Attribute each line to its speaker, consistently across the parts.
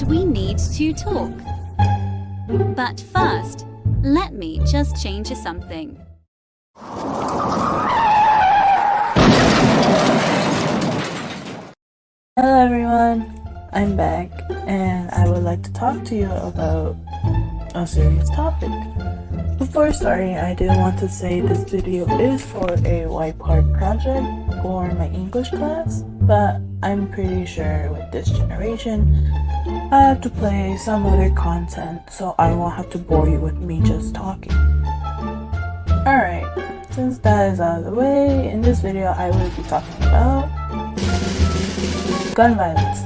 Speaker 1: and we need to talk. But first, let me just change something.
Speaker 2: Hello everyone, I'm back and I would like to talk to you about a serious topic. Before starting, I do want to say this video is for a white part project for my English class, but I'm pretty sure with this generation, I have to play some other content so I won't have to bore you with me just talking. Alright, since that is out of the way, in this video I will be talking about gun violence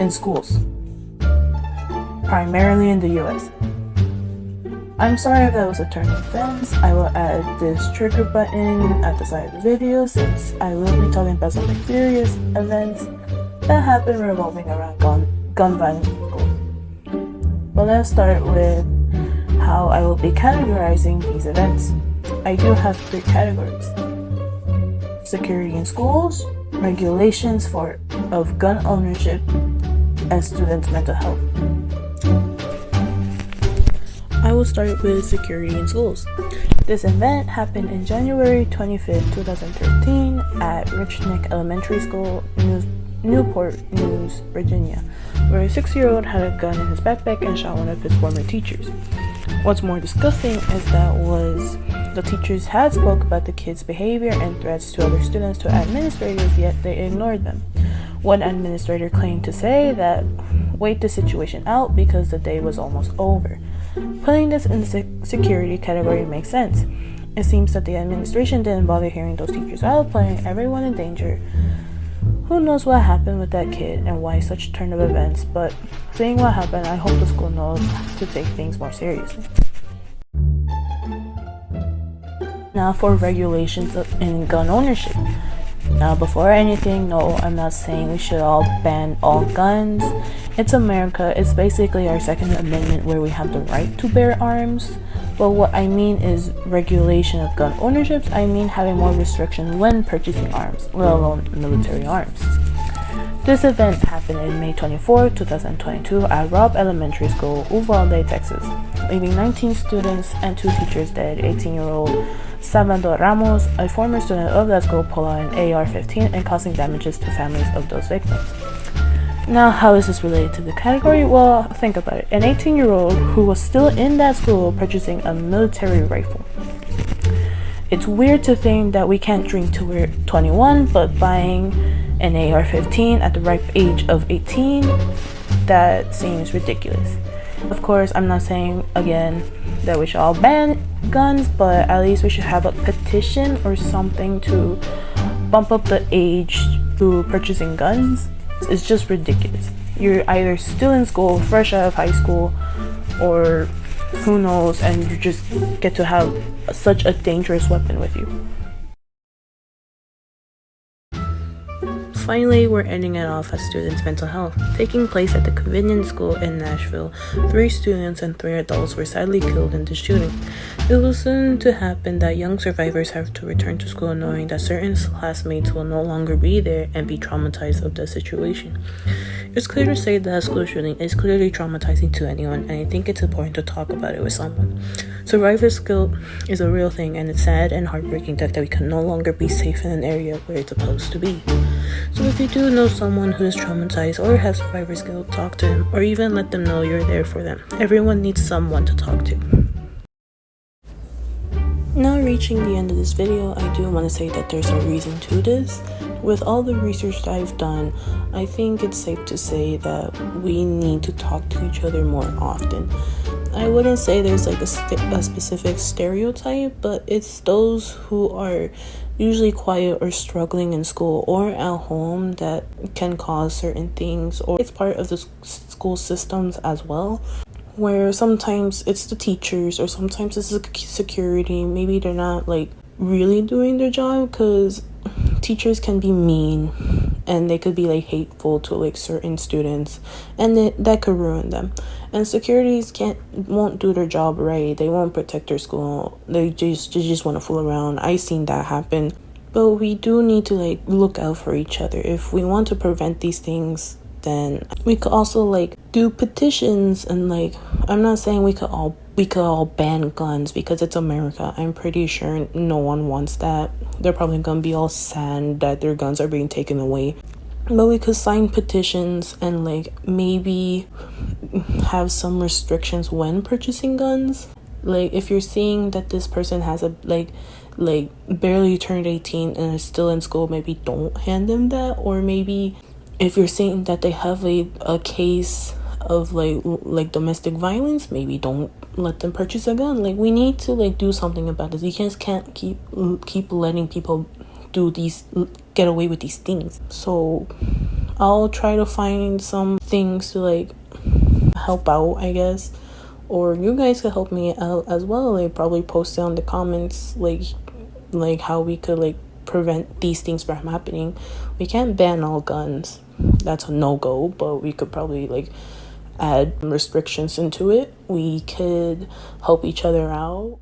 Speaker 2: in schools, primarily in the US. I'm sorry if that was a turn of events. I will add this trigger button at the side of the video since I will be talking about some serious events that have been revolving around gun, gun violence schools. But let's start with how I will be categorizing these events. I do have three categories. Security in schools, regulations for of gun ownership, and students' mental health. I will start with security in schools. This event happened in January 25, 2013 at Rich Neck Elementary School, News, Newport News, Virginia, where a six-year-old had a gun in his backpack and shot one of his former teachers. What's more disgusting is that was the teachers had spoke about the kid's behavior and threats to other students to administrators, yet they ignored them. One administrator claimed to say that wait the situation out because the day was almost over. Putting this in the security category makes sense. It seems that the administration didn't bother hearing those teachers out, putting everyone in danger. Who knows what happened with that kid and why such turn of events, but seeing what happened, I hope the school knows to take things more seriously. Now for regulations in gun ownership. Now, before anything, no, I'm not saying we should all ban all guns. It's America. It's basically our Second Amendment where we have the right to bear arms. But what I mean is regulation of gun ownerships. I mean having more restriction when purchasing arms, let alone military arms. This event happened in May 24, 2022 at Robb Elementary School, Uvalde, Texas, leaving 19 students and two teachers dead. 18-year-old Salvador Ramos, a former student of that school, pulled an AR-15 and causing damages to families of those victims. Now, how is this related to the category? Well, think about it. An 18-year-old who was still in that school purchasing a military rifle. It's weird to think that we can't drink till we're 21, but buying an AR-15 at the ripe age of 18, that seems ridiculous. Of course, I'm not saying, again, that we should all ban guns, but at least we should have a petition or something to bump up the age to purchasing guns. It's just ridiculous. You're either still in school, fresh out of high school, or who knows, and you just get to have such a dangerous weapon with you. Finally, we're ending it off at students' mental health. Taking place at the Covenant School in Nashville, three students and three adults were sadly killed in the shooting. It was soon to happen that young survivors have to return to school knowing that certain classmates will no longer be there and be traumatized of the situation. It's clear to say that school shooting is clearly traumatizing to anyone, and I think it's important to talk about it with someone. Survivor's guilt is a real thing, and it's sad and heartbreaking that, that we can no longer be safe in an area where it's supposed to be. So if you do know someone who is traumatized or has survivor's guilt, talk to them or even let them know you're there for them. Everyone needs someone to talk to. Now reaching the end of this video, I do want to say that there's a reason to this. With all the research that I've done, I think it's safe to say that we need to talk to each other more often. I wouldn't say there's like a, a specific stereotype, but it's those who are usually quiet or struggling in school or at home that can cause certain things or it's part of the school systems as well where sometimes it's the teachers or sometimes it's the security. Maybe they're not like really doing their job because teachers can be mean and they could be like hateful to like certain students and it, that could ruin them. And securities can't won't do their job right. They won't protect their school. They just they just want to fool around. I seen that happen. But we do need to like look out for each other. If we want to prevent these things then we could also like do petitions and like i'm not saying we could all we could all ban guns because it's america. I'm pretty sure no one wants that they're probably gonna be all sad that their guns are being taken away. But we could sign petitions and like maybe have some restrictions when purchasing guns. Like if you're seeing that this person has a like like barely turned 18 and is still in school maybe don't hand them that. Or maybe if you're seeing that they have a, a case of like like domestic violence maybe don't let them purchase a gun. Like we need to like do something about this. You just can't keep keep letting people do these get away with these things. So i'll try to find some things to like help out i guess. Or you guys could help me out as well like probably post down the comments like like how we could like prevent these things from happening. We can't ban all guns. That's a no-go but we could probably like add restrictions into it we could help each other out